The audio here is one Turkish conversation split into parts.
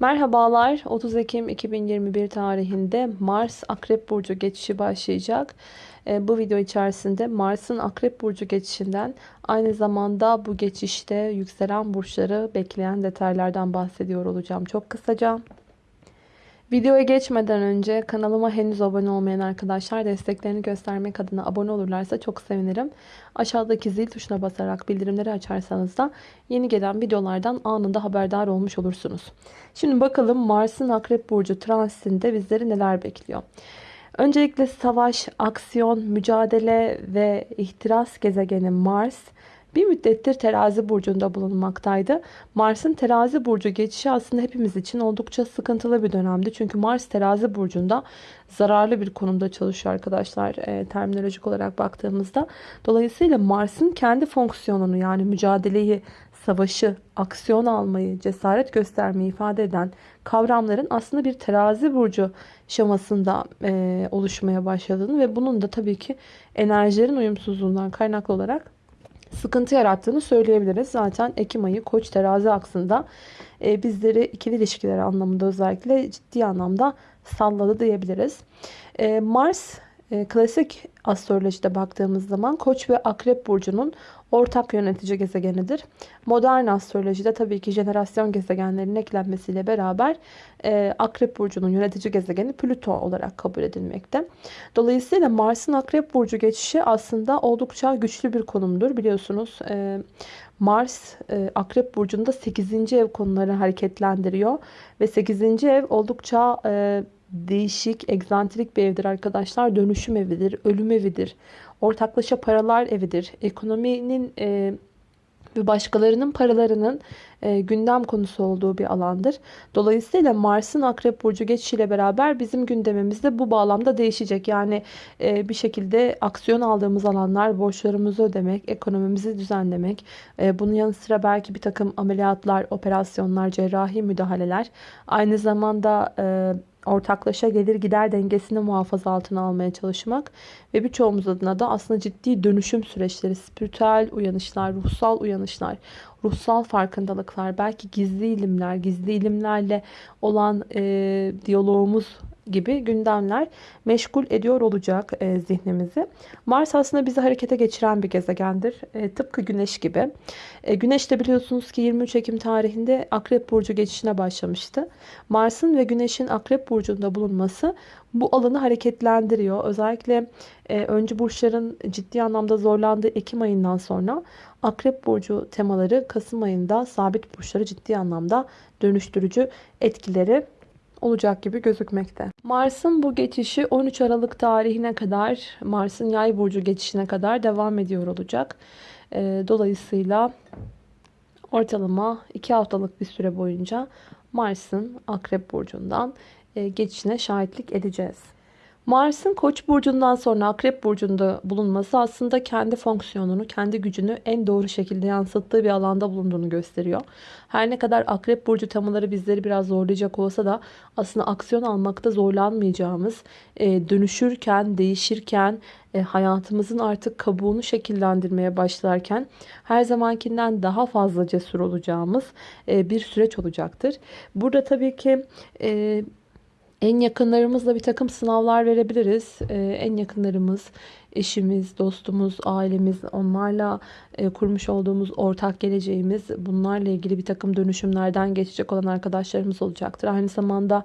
Merhabalar. 30 Ekim 2021 tarihinde Mars Akrep Burcu geçişi başlayacak. E, bu video içerisinde Mars'ın Akrep Burcu geçişinden aynı zamanda bu geçişte yükselen burçları bekleyen detaylardan bahsediyor olacağım çok kısaca. Videoya geçmeden önce kanalıma henüz abone olmayan arkadaşlar desteklerini göstermek adına abone olurlarsa çok sevinirim. Aşağıdaki zil tuşuna basarak bildirimleri açarsanız da yeni gelen videolardan anında haberdar olmuş olursunuz. Şimdi bakalım Mars'ın Akrep Burcu transitinde bizleri neler bekliyor. Öncelikle savaş, aksiyon, mücadele ve ihtiras gezegeni Mars bir müddettir terazi burcunda bulunmaktaydı. Mars'ın terazi burcu geçişi aslında hepimiz için oldukça sıkıntılı bir dönemdi. Çünkü Mars terazi burcunda zararlı bir konumda çalışıyor arkadaşlar e, terminolojik olarak baktığımızda. Dolayısıyla Mars'ın kendi fonksiyonunu yani mücadeleyi, savaşı, aksiyon almayı, cesaret göstermeyi ifade eden kavramların aslında bir terazi burcu şemasında e, oluşmaya başladığını ve bunun da tabii ki enerjilerin uyumsuzluğundan kaynaklı olarak sıkıntı yarattığını söyleyebiliriz. Zaten Ekim ayı Koç terazi aksında e, bizleri ikili ilişkiler anlamında özellikle ciddi anlamda salladı diyebiliriz. E, Mars e, klasik astrolojide baktığımız zaman Koç ve Akrep burcunun ortak yönetici gezegenidir. Modern astrolojide tabii ki jenerasyon gezegenlerinin eklenmesiyle beraber e, Akrep Burcu'nun yönetici gezegeni Plüto olarak kabul edilmekte. Dolayısıyla Mars'ın Akrep Burcu geçişi aslında oldukça güçlü bir konumdur. Biliyorsunuz e, Mars e, Akrep Burcu'nda 8. ev konuları hareketlendiriyor. Ve 8. ev oldukça... E, değişik, egzantrik bir evdir arkadaşlar. Dönüşüm evidir, ölüm evidir. Ortaklaşa paralar evidir. Ekonominin e, ve başkalarının paralarının e, gündem konusu olduğu bir alandır. Dolayısıyla Mars'ın Akrep Burcu geçişiyle beraber bizim gündemimiz de bu bağlamda değişecek. Yani e, bir şekilde aksiyon aldığımız alanlar, borçlarımızı ödemek, ekonomimizi düzenlemek, e, bunun yanı sıra belki bir takım ameliyatlar, operasyonlar, cerrahi müdahaleler, aynı zamanda... E, ortaklaşa gelir gider dengesini muhafaza altına almaya çalışmak ve birçoğumuz adına da aslında ciddi dönüşüm süreçleri, spiritüel uyanışlar, ruhsal uyanışlar, ruhsal farkındalıklar, belki gizli ilimler, gizli ilimlerle olan e, diyalogumuz gibi gündemler meşgul ediyor olacak e, zihnimizi. Mars aslında bizi harekete geçiren bir gezegendir. E, tıpkı Güneş gibi. E, Güneş de biliyorsunuz ki 23 Ekim tarihinde Akrep Burcu geçişine başlamıştı. Mars'ın ve Güneş'in Akrep Burcu'nda bulunması bu alanı hareketlendiriyor. Özellikle e, öncü burçların ciddi anlamda zorlandığı Ekim ayından sonra Akrep Burcu temaları Kasım ayında sabit burçları ciddi anlamda dönüştürücü etkileri olacak gibi gözükmekte. Mars'ın bu geçişi 13 Aralık tarihine kadar Mars'ın yay burcu geçişine kadar devam ediyor olacak. Ee, dolayısıyla ortalama 2 haftalık bir süre boyunca Mars'ın Akrep burcundan e, geçişine şahitlik edeceğiz. Mars'ın Koç burcundan sonra Akrep burcunda bulunması aslında kendi fonksiyonunu, kendi gücünü en doğru şekilde yansıttığı bir alanda bulunduğunu gösteriyor. Her ne kadar Akrep burcu temaları bizleri biraz zorlayacak olsa da aslında aksiyon almakta zorlanmayacağımız, e, dönüşürken, değişirken, e, hayatımızın artık kabuğunu şekillendirmeye başlarken her zamankinden daha fazla cesur olacağımız e, bir süreç olacaktır. Burada tabii ki en yakınlarımızla bir takım sınavlar verebiliriz. Ee, en yakınlarımız, eşimiz, dostumuz, ailemiz, onlarla e, kurmuş olduğumuz ortak geleceğimiz, bunlarla ilgili bir takım dönüşümlerden geçecek olan arkadaşlarımız olacaktır. Aynı zamanda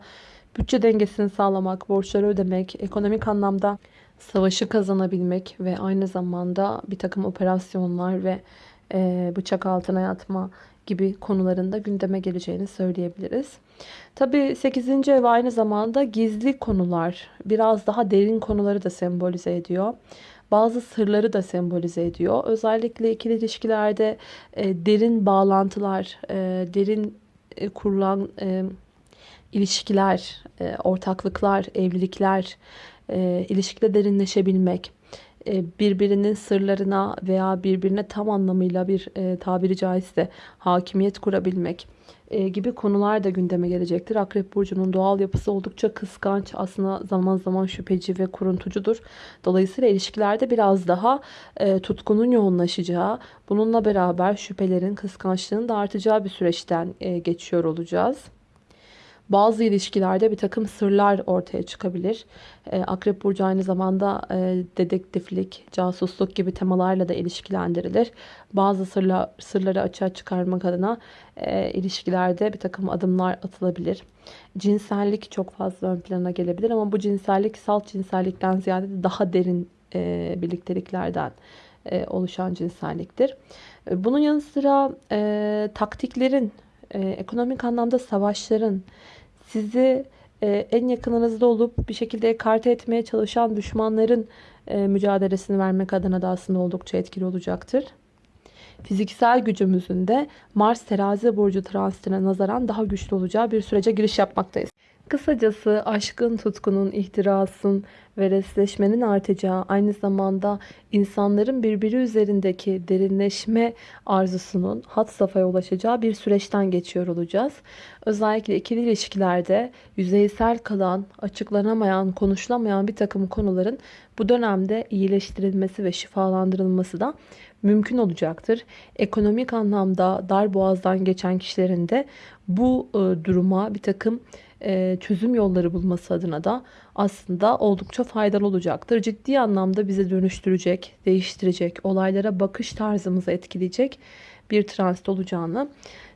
bütçe dengesini sağlamak, borçları ödemek, ekonomik anlamda savaşı kazanabilmek ve aynı zamanda bir takım operasyonlar ve e, bıçak altına yatma gibi konularında gündeme geleceğini söyleyebiliriz. Tabi 8. ev aynı zamanda gizli konular, biraz daha derin konuları da sembolize ediyor. Bazı sırları da sembolize ediyor. Özellikle ikili ilişkilerde e, derin bağlantılar, e, derin e, kurulan e, ilişkiler, e, ortaklıklar, evlilikler, e, ilişkide derinleşebilmek birbirinin sırlarına veya birbirine tam anlamıyla bir e, tabiri caizse hakimiyet kurabilmek e, gibi konular da gündeme gelecektir. Akrep Burcu'nun doğal yapısı oldukça kıskanç aslında zaman zaman şüpheci ve kuruntucudur. Dolayısıyla ilişkilerde biraz daha tutkunun yoğunlaşacağı bununla beraber şüphelerin kıskançlığın da artacağı bir süreçten geçiyor olacağız. Bazı ilişkilerde bir takım sırlar ortaya çıkabilir. E, Akrep Burcu aynı zamanda e, dedektiflik, casusluk gibi temalarla da ilişkilendirilir. Bazı sırla, sırları açığa çıkarmak adına e, ilişkilerde bir takım adımlar atılabilir. Cinsellik çok fazla ön plana gelebilir ama bu cinsellik salt cinsellikten ziyade daha derin birlikteliklerden oluşan cinselliktir. Bunun yanı sıra e, taktiklerin, e, ekonomik anlamda savaşların, sizi e, en yakınınızda olup bir şekilde ekarte etmeye çalışan düşmanların e, mücadelesini vermek adına da aslında oldukça etkili olacaktır. Fiziksel gücümüzün de Mars terazi burcu transitine nazaran daha güçlü olacağı bir sürece giriş yapmaktayız. Kısacası aşkın, tutkunun, ihtirasın ve resleşmenin artacağı aynı zamanda insanların birbiri üzerindeki derinleşme arzusunun hat safhaya ulaşacağı bir süreçten geçiyor olacağız. Özellikle ikili ilişkilerde yüzeysel kalan, açıklanamayan, konuşulamayan bir takım konuların bu dönemde iyileştirilmesi ve şifalandırılması da mümkün olacaktır. Ekonomik anlamda dar boğazdan geçen kişilerin de bu e, duruma bir takım çözüm yolları bulması adına da aslında oldukça faydalı olacaktır. Ciddi anlamda bizi dönüştürecek, değiştirecek, olaylara bakış tarzımızı etkileyecek bir transit olacağını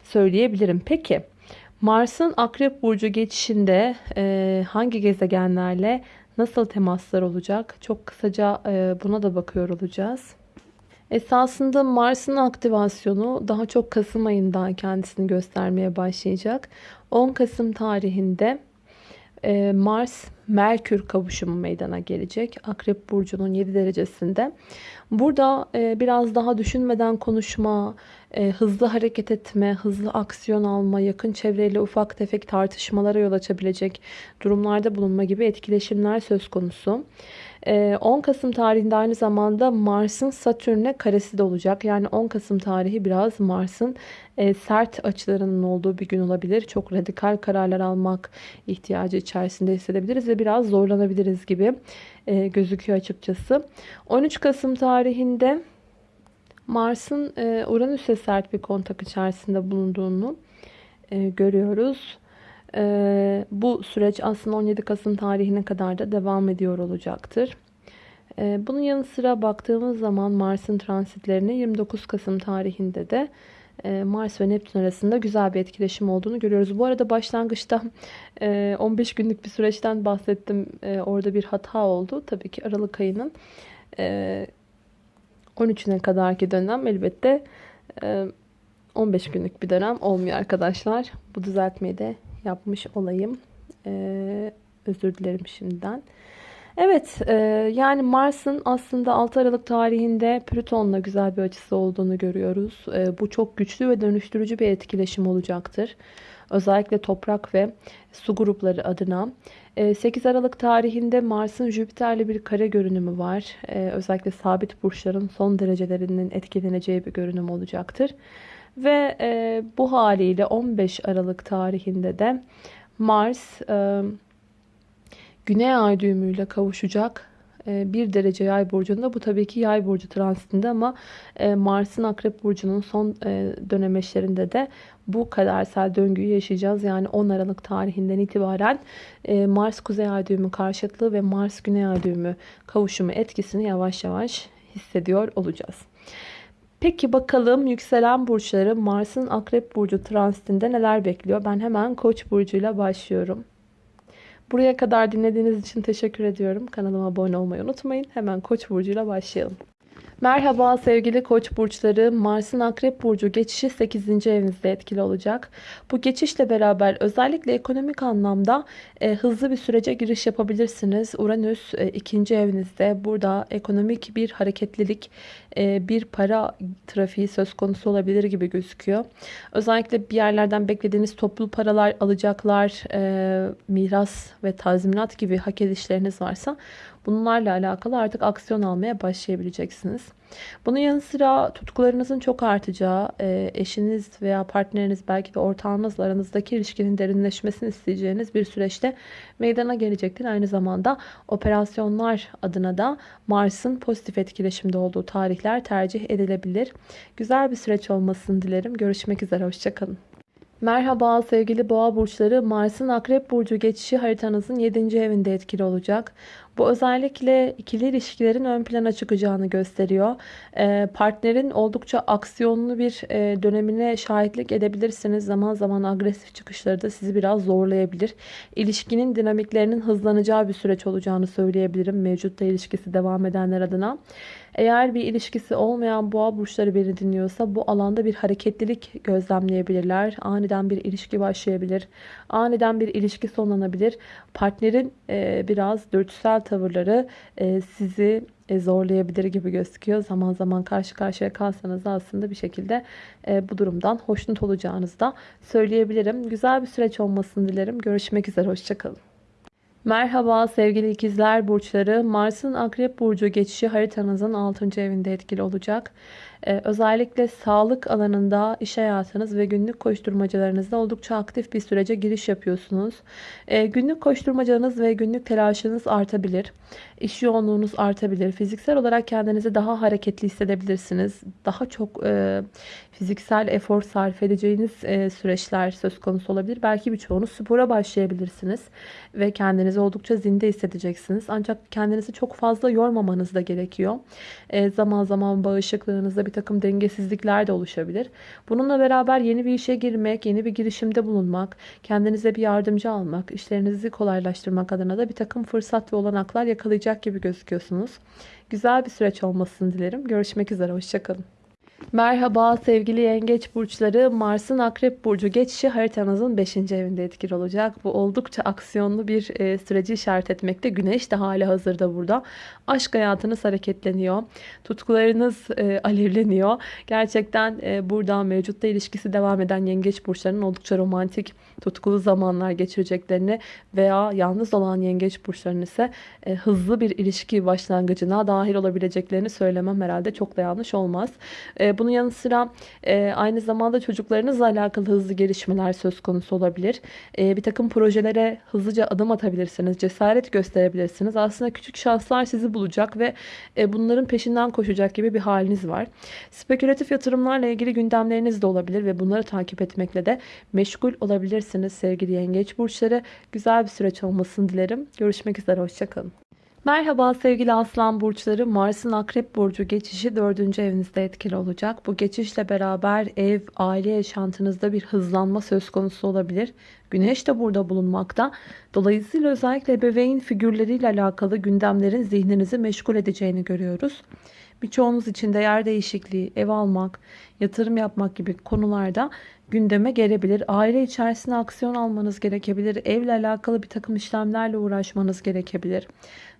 söyleyebilirim. Peki Mars'ın Akrep Burcu geçişinde e, hangi gezegenlerle nasıl temaslar olacak? Çok kısaca e, buna da bakıyor olacağız. Esasında Mars'ın aktivasyonu daha çok Kasım ayında kendisini göstermeye başlayacak. 10 Kasım tarihinde e, Mars Merkür kavuşumu meydana gelecek. Akrep burcunun 7 derecesinde. Burada e, biraz daha düşünmeden konuşma, e, hızlı hareket etme, hızlı aksiyon alma, yakın çevreyle ufak tefek tartışmalara yol açabilecek durumlarda bulunma gibi etkileşimler söz konusu. 10 Kasım tarihinde aynı zamanda Mars'ın Satürn'e karesi de olacak. Yani 10 Kasım tarihi biraz Mars'ın sert açılarının olduğu bir gün olabilir. Çok radikal kararlar almak ihtiyacı içerisinde hissedebiliriz ve biraz zorlanabiliriz gibi gözüküyor açıkçası. 13 Kasım tarihinde Mars'ın Uranüs'e sert bir kontak içerisinde bulunduğunu görüyoruz. Ee, bu süreç aslında 17 Kasım tarihine kadar da devam ediyor olacaktır. Ee, bunun yanı sıra baktığımız zaman Mars'ın transitlerine 29 Kasım tarihinde de e, Mars ve Neptün arasında güzel bir etkileşim olduğunu görüyoruz. Bu arada başlangıçta e, 15 günlük bir süreçten bahsettim. E, orada bir hata oldu. Tabii ki Aralık ayının e, 13'üne kadarki dönem elbette e, 15 günlük bir dönem olmuyor arkadaşlar. Bu düzeltmeyi de yapmış olayım. Ee, özür dilerim şimdiden. Evet e, yani Mars'ın aslında 6 Aralık tarihinde Plüton'la güzel bir açısı olduğunu görüyoruz. E, bu çok güçlü ve dönüştürücü bir etkileşim olacaktır. Özellikle toprak ve su grupları adına. 8 e, Aralık tarihinde Mars'ın Jüpiter'le bir kare görünümü var. E, özellikle sabit burçların son derecelerinin etkileneceği bir görünüm olacaktır. Ve e, bu haliyle 15 Aralık tarihinde de Mars e, Güney Ay düğümüyle kavuşacak. E, bir derece yay burcunda. Bu tabii ki yay burcu transitinde ama e, Mars'ın akrep burcunun son e, de bu kadersel döngüyü yaşayacağız. Yani 10 Aralık tarihinden itibaren Mars kuzey ay düğümü karşıtlığı ve Mars güney ay düğümü kavuşumu etkisini yavaş yavaş hissediyor olacağız. Peki bakalım yükselen burçları Mars'ın Akrep Burcu transitinde neler bekliyor? Ben hemen Koç burcuyla başlıyorum. Buraya kadar dinlediğiniz için teşekkür ediyorum. Kanalıma abone olmayı unutmayın. Hemen Koç burcuyla başlayalım. Merhaba sevgili koç burçları. Mars'ın akrep burcu geçişi 8. evinizde etkili olacak. Bu geçişle beraber özellikle ekonomik anlamda e, hızlı bir sürece giriş yapabilirsiniz. Uranüs e, evinizde. Burada ekonomik bir hareketlilik, e, bir para trafiği söz konusu olabilir gibi gözüküyor. Özellikle bir yerlerden beklediğiniz toplu paralar, alacaklar, e, miras ve tazminat gibi hak edişleriniz varsa Bunlarla alakalı artık aksiyon almaya başlayabileceksiniz. Bunun yanı sıra tutkularınızın çok artacağı, e, eşiniz veya partneriniz belki de ortağınızla aranızdaki ilişkinin derinleşmesini isteyeceğiniz bir süreçte meydana gelecektir. Aynı zamanda operasyonlar adına da Mars'ın pozitif etkileşimde olduğu tarihler tercih edilebilir. Güzel bir süreç olmasını dilerim. Görüşmek üzere, hoşçakalın. Merhaba sevgili boğa burçları. Mars'ın akrep burcu geçişi haritanızın 7. evinde etkili olacak. Bu özellikle ikili ilişkilerin ön plana çıkacağını gösteriyor. Ee, partnerin oldukça aksiyonlu bir e, dönemine şahitlik edebilirsiniz. Zaman zaman agresif çıkışları da sizi biraz zorlayabilir. İlişkinin dinamiklerinin hızlanacağı bir süreç olacağını söyleyebilirim. Mevcutta ilişkisi devam edenler adına. Eğer bir ilişkisi olmayan boğa burçları beni dinliyorsa bu alanda bir hareketlilik gözlemleyebilirler. Aniden bir ilişki başlayabilir. Aniden bir ilişki sonlanabilir. Partnerin e, biraz dürtüsel tavırları e, sizi e, zorlayabilir gibi gözüküyor. Zaman zaman karşı karşıya kalsanız da aslında bir şekilde e, bu durumdan hoşnut olacağınızı da söyleyebilirim. Güzel bir süreç olmasını dilerim. Görüşmek üzere. Hoşçakalın. Merhaba sevgili ikizler burçları. Mars'ın akrep burcu geçişi haritanızın 6. evinde etkili olacak. Ee, özellikle sağlık alanında iş hayatınız ve günlük koşturmacalarınızda oldukça aktif bir sürece giriş yapıyorsunuz. Ee, günlük koşturmacanız ve günlük telaşınız artabilir. İş yoğunluğunuz artabilir. Fiziksel olarak kendinizi daha hareketli hissedebilirsiniz. Daha çok e, fiziksel efor sarf edeceğiniz e, süreçler söz konusu olabilir. Belki birçoğunuz spora başlayabilirsiniz ve kendinizi oldukça zinde hissedeceksiniz. Ancak kendinizi çok fazla yormamanız da gerekiyor. E, zaman zaman bağışıklığınızda bir takım dengesizlikler de oluşabilir. Bununla beraber yeni bir işe girmek, yeni bir girişimde bulunmak, kendinize bir yardımcı almak, işlerinizi kolaylaştırmak adına da bir takım fırsat ve olanaklar yakalayacak gibi gözüküyorsunuz. Güzel bir süreç olmasını dilerim. Görüşmek üzere, hoşçakalın. Merhaba sevgili yengeç burçları. Mars'ın akrep burcu geçişi haritanızın 5. evinde etkili olacak. Bu oldukça aksiyonlu bir e, süreci işaret etmekte. Güneş de hali hazırda burada. Aşk hayatınız hareketleniyor. Tutkularınız e, alevleniyor. Gerçekten e, buradan mevcutta ilişkisi devam eden yengeç burçlarının oldukça romantik, tutkulu zamanlar geçireceklerini veya yalnız olan yengeç burçlarının ise hızlı bir ilişki başlangıcına dahil olabileceklerini söylemem herhalde çok da yanlış olmaz. Bunun yanı sıra e, aynı zamanda çocuklarınızla alakalı hızlı gelişmeler söz konusu olabilir. E, bir takım projelere hızlıca adım atabilirsiniz. Cesaret gösterebilirsiniz. Aslında küçük şanslar sizi bulacak ve e, bunların peşinden koşacak gibi bir haliniz var. Spekülatif yatırımlarla ilgili gündemleriniz de olabilir ve bunları takip etmekle de meşgul olabilirsiniz sevgili yengeç burçları. Güzel bir süreç olmasını dilerim. Görüşmek üzere. Hoşçakalın. Merhaba sevgili aslan burçları. Mars'ın akrep burcu geçişi 4. evinizde etkili olacak. Bu geçişle beraber ev, aile yaşantınızda bir hızlanma söz konusu olabilir. Güneş de burada bulunmakta. Dolayısıyla özellikle ebeveyn figürleriyle alakalı gündemlerin zihninizi meşgul edeceğini görüyoruz. Birçoğunuz için de yer değişikliği, ev almak, yatırım yapmak gibi konularda gündeme gelebilir. Aile içerisinde aksiyon almanız gerekebilir. Evle alakalı bir takım işlemlerle uğraşmanız gerekebilir.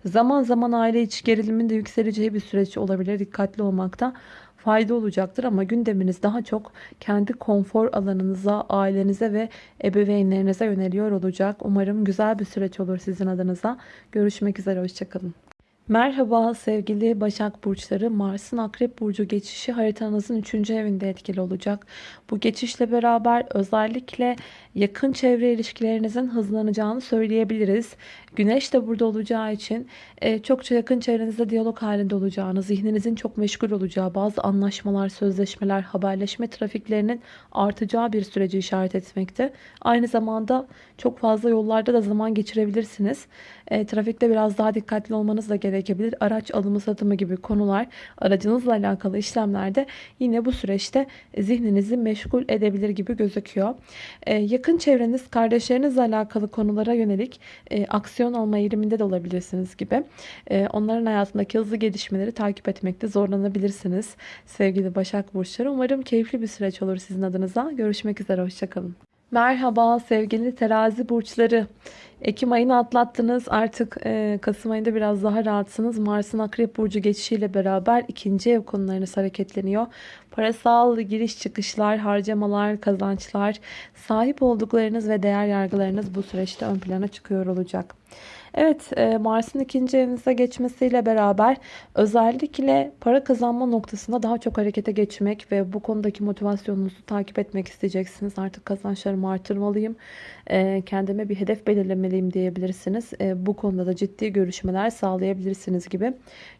Zaman zaman aile içi gerilimin de yükseleceği bir süreç olabilir. Dikkatli olmakta fayda olacaktır ama gündeminiz daha çok kendi konfor alanınıza, ailenize ve ebeveynlerinize yöneliyor olacak. Umarım güzel bir süreç olur sizin adınıza. Görüşmek üzere, hoşçakalın. Merhaba sevgili Başak Burçları. Mars'ın Akrep Burcu geçişi haritanızın 3. evinde etkili olacak. Bu geçişle beraber özellikle yakın çevre ilişkilerinizin hızlanacağını söyleyebiliriz. Güneş de burada olacağı için e, çokça yakın çevrenizde diyalog halinde olacağını, zihninizin çok meşgul olacağı, bazı anlaşmalar, sözleşmeler, haberleşme trafiklerinin artacağı bir süreci işaret etmekte. Aynı zamanda çok fazla yollarda da zaman geçirebilirsiniz. E, trafikte biraz daha dikkatli olmanız da gerekebilir. Araç alımı satımı gibi konular, aracınızla alakalı işlemlerde yine bu süreçte zihninizi meşgul edebilir gibi gözüküyor. E, yakın çevreniz, kardeşlerinizle alakalı konulara yönelik e, aksiyon alma eğiliminde de olabilirsiniz gibi. E, onların hayatındaki hızlı gelişmeleri takip etmekte zorlanabilirsiniz. Sevgili Başak Burçları. Umarım keyifli bir süreç olur sizin adınıza. Görüşmek üzere. Hoşçakalın. Merhaba sevgili terazi burçları. Ekim ayını atlattınız. Artık e, Kasım ayında biraz daha rahatsınız. Mars'ın Akrep Burcu geçişiyle beraber ikinci ev konularınız hareketleniyor. Parasal giriş çıkışlar, harcamalar, kazançlar, sahip olduklarınız ve değer yargılarınız bu süreçte ön plana çıkıyor olacak. Evet e, Mars'ın ikinci evinize geçmesiyle beraber özellikle para kazanma noktasında daha çok harekete geçmek ve bu konudaki motivasyonunuzu takip etmek isteyeceksiniz. Artık kazançlarımı artırmalıyım. E, kendime bir hedef belirlemeliyim diyebilirsiniz. E, bu konuda da ciddi görüşmeler sağlayabilirsiniz gibi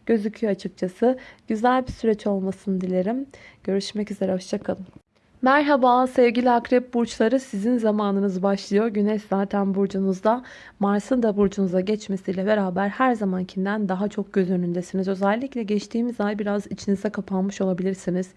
gözüküyor açıkçası. Güzel bir süreç olmasını dilerim. Görüşmek üzere. Hoşçakalın. Merhaba sevgili akrep burçları sizin zamanınız başlıyor. Güneş zaten burcunuzda. Mars'ın da burcunuza geçmesiyle beraber her zamankinden daha çok göz önündesiniz. Özellikle geçtiğimiz ay biraz içinize kapanmış olabilirsiniz.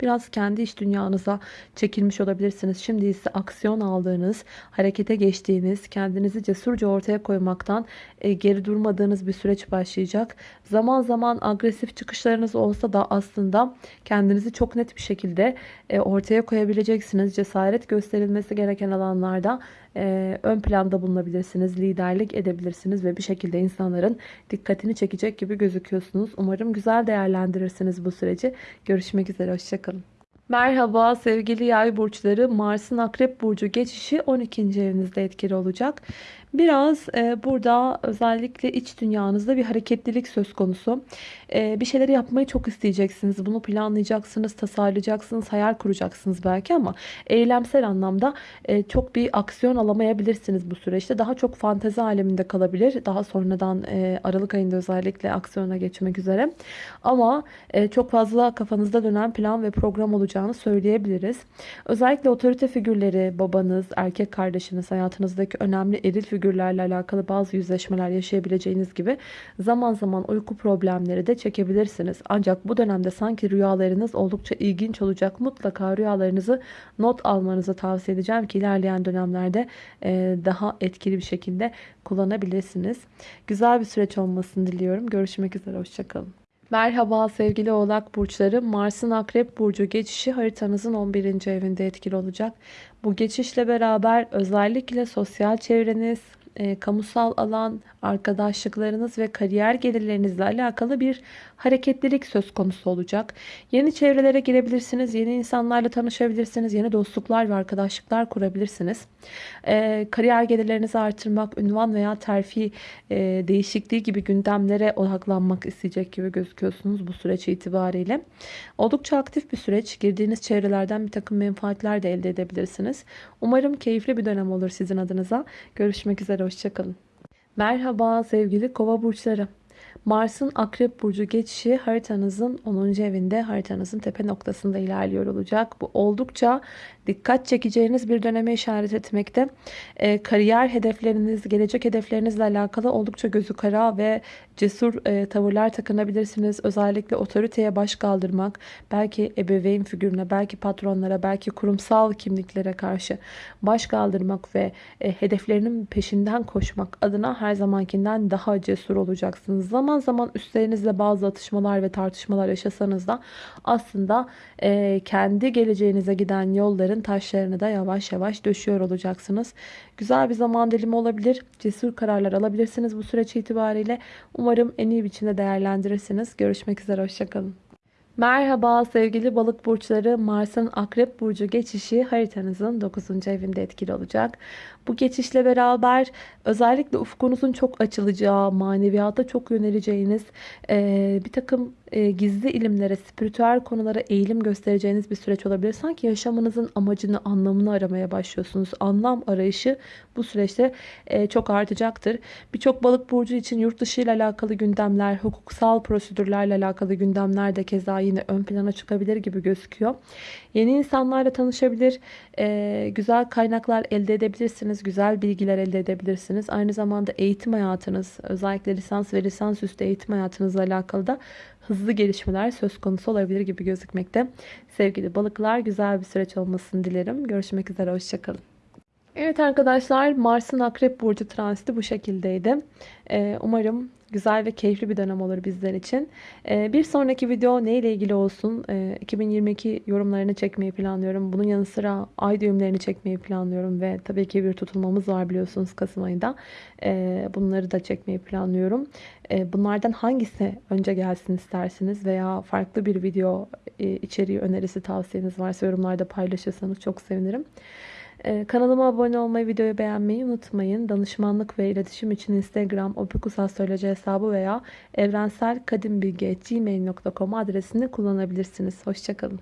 Biraz kendi iş dünyanıza çekilmiş olabilirsiniz. Şimdi ise aksiyon aldığınız, harekete geçtiğiniz, kendinizi cesurca ortaya koymaktan e, geri durmadığınız bir süreç başlayacak. Zaman zaman agresif çıkışlarınız olsa da aslında kendinizi çok net bir şekilde e, ortaya koyabileceksiniz. Cesaret gösterilmesi gereken alanlarda e, ön planda bulunabilirsiniz. Liderlik edebilirsiniz ve bir şekilde insanların dikkatini çekecek gibi gözüküyorsunuz. Umarım güzel değerlendirirsiniz bu süreci. Görüşmek üzere. Hoşçakalın. Merhaba sevgili yay burçları. Mars'ın akrep burcu geçişi 12. evinizde etkili olacak. Biraz e, burada özellikle iç dünyanızda bir hareketlilik söz konusu. E, bir şeyleri yapmayı çok isteyeceksiniz. Bunu planlayacaksınız, tasarlayacaksınız, hayal kuracaksınız belki ama eylemsel anlamda e, çok bir aksiyon alamayabilirsiniz bu süreçte. Daha çok fantezi aleminde kalabilir. Daha sonradan e, Aralık ayında özellikle aksiyona geçmek üzere. Ama e, çok fazla kafanızda dönen plan ve program olacağını söyleyebiliriz. Özellikle otorite figürleri, babanız, erkek kardeşiniz, hayatınızdaki önemli eril figürler figürlerle alakalı bazı yüzleşmeler yaşayabileceğiniz gibi zaman zaman uyku problemleri de çekebilirsiniz. Ancak bu dönemde sanki rüyalarınız oldukça ilginç olacak. Mutlaka rüyalarınızı not almanızı tavsiye edeceğim ki ilerleyen dönemlerde daha etkili bir şekilde kullanabilirsiniz. Güzel bir süreç olmasını diliyorum. Görüşmek üzere. Hoşçakalın. Merhaba sevgili oğlak burçları. Mars'ın akrep burcu geçişi haritanızın 11. evinde etkili olacak. Bu geçişle beraber özellikle sosyal çevreniz, e, kamusal alan, arkadaşlıklarınız ve kariyer gelirlerinizle alakalı bir hareketlilik söz konusu olacak. Yeni çevrelere girebilirsiniz, yeni insanlarla tanışabilirsiniz, yeni dostluklar ve arkadaşlıklar kurabilirsiniz. E, kariyer gelirlerinizi artırmak, ünvan veya terfi e, değişikliği gibi gündemlere odaklanmak isteyecek gibi gözüküyorsunuz bu süreç itibariyle. Oldukça aktif bir süreç. Girdiğiniz çevrelerden bir takım menfaatler de elde edebilirsiniz. Umarım keyifli bir dönem olur sizin adınıza. Görüşmek üzere, hoşçakalın. Merhaba sevgili kova burçları. Mars'ın Akrep Burcu geçişi haritanızın 10. evinde haritanızın tepe noktasında ilerliyor olacak. Bu oldukça dikkat çekeceğiniz bir döneme işaret etmekte. E, kariyer hedefleriniz, gelecek hedeflerinizle alakalı oldukça gözü kara ve cesur e, tavırlar takınabilirsiniz. Özellikle otoriteye baş kaldırmak, belki ebeveyn figürüne, belki patronlara, belki kurumsal kimliklere karşı baş kaldırmak ve e, hedeflerinin peşinden koşmak adına her zamankinden daha cesur olacaksınız. Zaman zaman üstlerinizle bazı atışmalar ve tartışmalar yaşasanız da aslında e, kendi geleceğinize giden yolların taşlarını da yavaş yavaş döşüyor olacaksınız. Güzel bir zaman dilimi olabilir. Cesur kararlar alabilirsiniz bu süreç itibariyle. Umarım en iyi biçimde değerlendirirsiniz. Görüşmek üzere. Hoşçakalın. Merhaba sevgili balık burçları Mars'ın akrep burcu geçişi haritanızın 9. evinde etkili olacak. Bu geçişle beraber özellikle ufkunuzun çok açılacağı, maneviyata çok yöneleceğiniz bir takım e, gizli ilimlere, spiritüel konulara eğilim göstereceğiniz bir süreç olabilir. Sanki yaşamınızın amacını, anlamını aramaya başlıyorsunuz. Anlam arayışı bu süreçte e, çok artacaktır. Birçok balık burcu için yurt dışı ile alakalı gündemler, hukuksal prosedürlerle alakalı gündemler de keza yine ön plana çıkabilir gibi gözüküyor. Yeni insanlarla tanışabilir, e, güzel kaynaklar elde edebilirsiniz, güzel bilgiler elde edebilirsiniz. Aynı zamanda eğitim hayatınız, özellikle lisans ve lisansüstü eğitim hayatınızla alakalı da hızlı gelişmeler söz konusu olabilir gibi gözükmekte. Sevgili balıklar güzel bir süreç olmasını dilerim. Görüşmek üzere, hoşçakalın. Evet arkadaşlar Mars'ın Akrep Burcu transiti bu şekildeydi. Ee, umarım güzel ve keyifli bir dönem olur bizler için. Ee, bir sonraki video ne ile ilgili olsun? 2022 ee, yorumlarını çekmeyi planlıyorum. Bunun yanı sıra ay düğümlerini çekmeyi planlıyorum ve tabii ki bir tutulmamız var biliyorsunuz Kasım ayında. Bunları da çekmeyi planlıyorum. Bunlardan hangisi önce gelsin istersiniz veya farklı bir video e, içeriği önerisi tavsiyeniz varsa yorumlarda paylaşırsanız çok sevinirim. Ee, kanalıma abone olmayı, videoyu beğenmeyi unutmayın. Danışmanlık ve iletişim için Instagram opikusastroloji hesabı veya evrenselkadimbilgi.gmail.com adresini kullanabilirsiniz. Hoşçakalın.